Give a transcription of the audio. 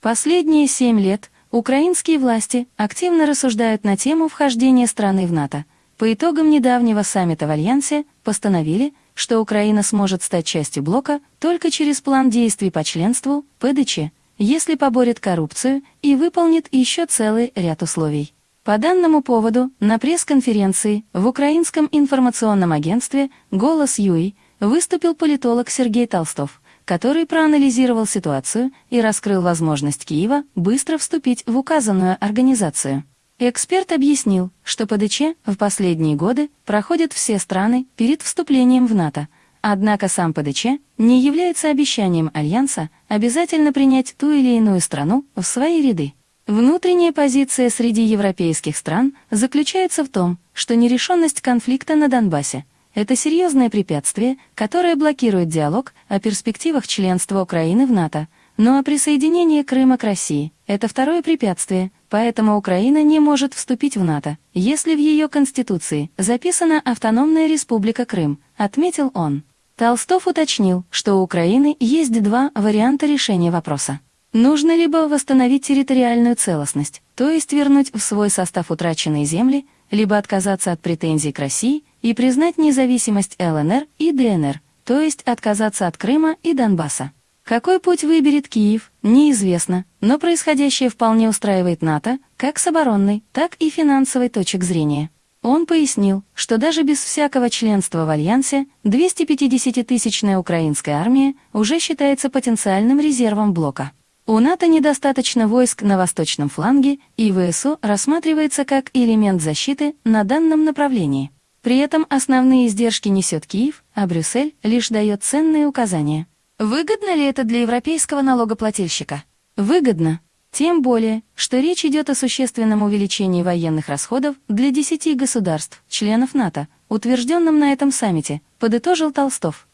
Последние семь лет украинские власти активно рассуждают на тему вхождения страны в НАТО. По итогам недавнего саммита в Альянсе постановили, что Украина сможет стать частью блока только через план действий по членству ПДЧ, если поборет коррупцию и выполнит еще целый ряд условий. По данному поводу на пресс-конференции в Украинском информационном агентстве «Голос Юи» выступил политолог Сергей Толстов, который проанализировал ситуацию и раскрыл возможность Киева быстро вступить в указанную организацию. Эксперт объяснил, что ПДЧ в последние годы проходят все страны перед вступлением в НАТО, однако сам ПДЧ не является обещанием Альянса обязательно принять ту или иную страну в свои ряды. Внутренняя позиция среди европейских стран заключается в том, что нерешенность конфликта на Донбассе – это серьезное препятствие, которое блокирует диалог о перспективах членства Украины в НАТО, ну а присоединение Крыма к России – это второе препятствие – Поэтому Украина не может вступить в НАТО, если в ее конституции записана автономная республика Крым, отметил он. Толстов уточнил, что у Украины есть два варианта решения вопроса. Нужно либо восстановить территориальную целостность, то есть вернуть в свой состав утраченные земли, либо отказаться от претензий к России и признать независимость ЛНР и ДНР, то есть отказаться от Крыма и Донбасса. Какой путь выберет Киев, неизвестно, но происходящее вполне устраивает НАТО, как с оборонной, так и финансовой точек зрения. Он пояснил, что даже без всякого членства в Альянсе 250-тысячная украинская армия уже считается потенциальным резервом блока. У НАТО недостаточно войск на восточном фланге, и ВСУ рассматривается как элемент защиты на данном направлении. При этом основные издержки несет Киев, а Брюссель лишь дает ценные указания. Выгодно ли это для европейского налогоплательщика? Выгодно. Тем более, что речь идет о существенном увеличении военных расходов для 10 государств, членов НАТО, утвержденном на этом саммите, подытожил Толстов.